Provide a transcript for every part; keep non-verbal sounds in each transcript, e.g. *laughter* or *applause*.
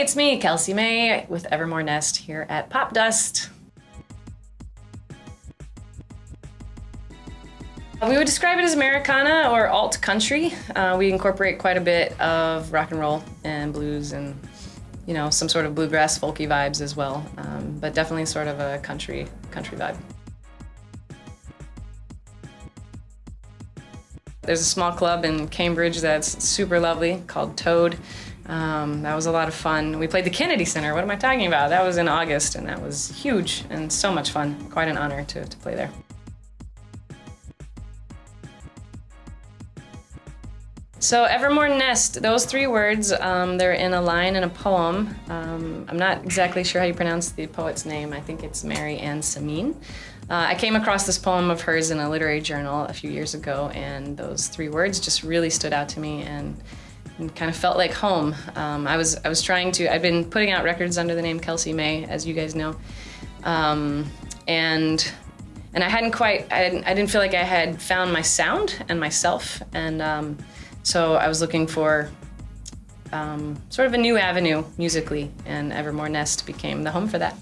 It's me, Kelsey May, with Evermore Nest here at Popdust. We would describe it as Americana or alt country. Uh, we incorporate quite a bit of rock and roll and blues and, you know, some sort of bluegrass folky vibes as well, um, but definitely sort of a country country vibe. There's a small club in Cambridge that's super lovely called Toad. Um, that was a lot of fun. We played the Kennedy Center. What am I talking about? That was in August, and that was huge and so much fun. Quite an honor to, to play there. So Evermore Nest, those three words, um, they're in a line in a poem. Um, I'm not exactly sure how you pronounce the poet's name. I think it's Mary Ann Samyn. Uh, I came across this poem of hers in a literary journal a few years ago, and those three words just really stood out to me and, and kind of felt like home. Um, I was I was trying to. I've been putting out records under the name Kelsey May, as you guys know, um, and and I hadn't quite. I didn't, I didn't feel like I had found my sound and myself, and um, so I was looking for um, sort of a new avenue musically, and Evermore Nest became the home for that.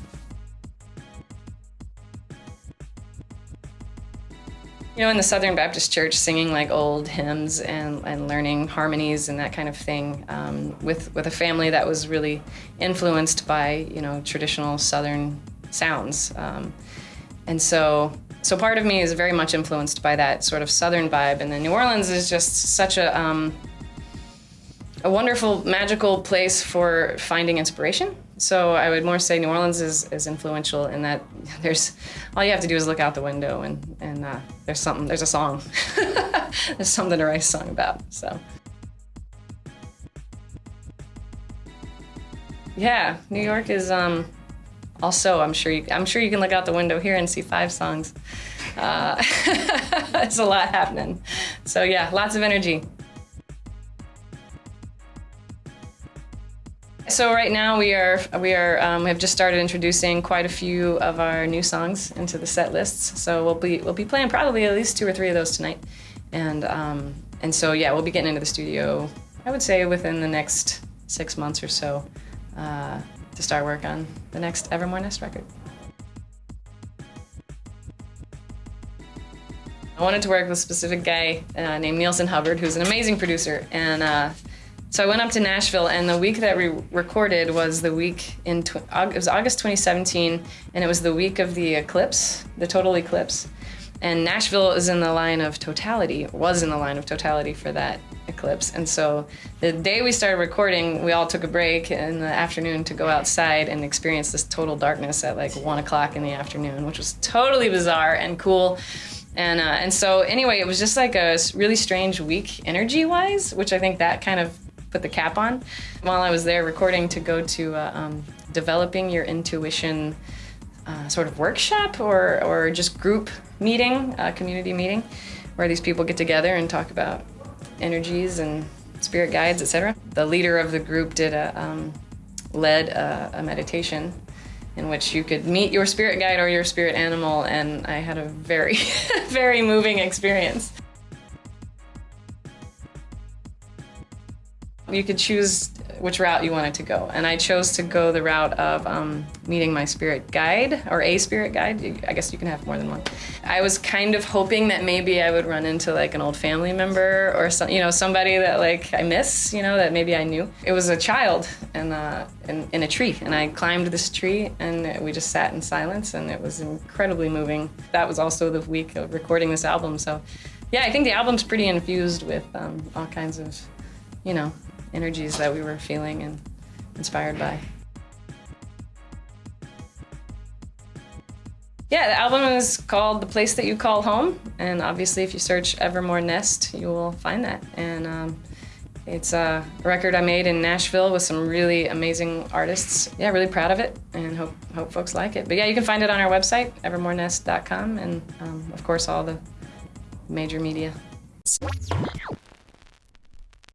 You know, in the Southern Baptist Church, singing like old hymns and, and learning harmonies and that kind of thing um, with, with a family that was really influenced by, you know, traditional Southern sounds. Um, and so so part of me is very much influenced by that sort of southern vibe, and then New Orleans is just such a um, a wonderful, magical place for finding inspiration. So I would more say New Orleans is, is influential in that *laughs* there's all you have to do is look out the window and and uh, there's something there's a song *laughs* there's something to write a song about. So yeah, New York is um, also, I'm sure you, I'm sure you can look out the window here and see five songs. Uh, *laughs* it's a lot happening. So yeah, lots of energy. So right now we are we are um, we have just started introducing quite a few of our new songs into the set lists. So we'll be we'll be playing probably at least two or three of those tonight, and um, and so yeah, we'll be getting into the studio. I would say within the next six months or so. Uh, to start work on the next Evermore Nest record. I wanted to work with a specific guy uh, named Neilson Hubbard, who's an amazing producer. And uh, so I went up to Nashville, and the week that we recorded was the week in, it was August 2017, and it was the week of the eclipse, the total eclipse. And Nashville is in the line of totality, was in the line of totality for that eclipse. And so the day we started recording, we all took a break in the afternoon to go outside and experience this total darkness at like one o'clock in the afternoon, which was totally bizarre and cool. And, uh, and so anyway, it was just like a really strange week energy wise, which I think that kind of put the cap on. While I was there recording to go to uh, um, developing your intuition uh, sort of workshop or, or just group meeting, uh, community meeting, where these people get together and talk about energies and spirit guides, etc. The leader of the group did a um, led a, a, meditation in which you could meet your spirit guide or your spirit animal, and I had a very, *laughs* very moving experience. You could choose which route you wanted to go. And I chose to go the route of um, meeting my spirit guide or a spirit guide. I guess you can have more than one. I was kind of hoping that maybe I would run into like an old family member or some, you know, somebody that like I miss, you know, that maybe I knew. It was a child in, uh, in, in a tree and I climbed this tree and we just sat in silence and it was incredibly moving. That was also the week of recording this album. So yeah, I think the album's pretty infused with um, all kinds of, you know, energies that we were feeling and inspired by. Yeah, the album is called The Place That You Call Home, and obviously if you search Evermore Nest, you will find that. And um, it's a record I made in Nashville with some really amazing artists. Yeah, really proud of it, and hope, hope folks like it. But yeah, you can find it on our website, evermorenest.com, and um, of course all the major media.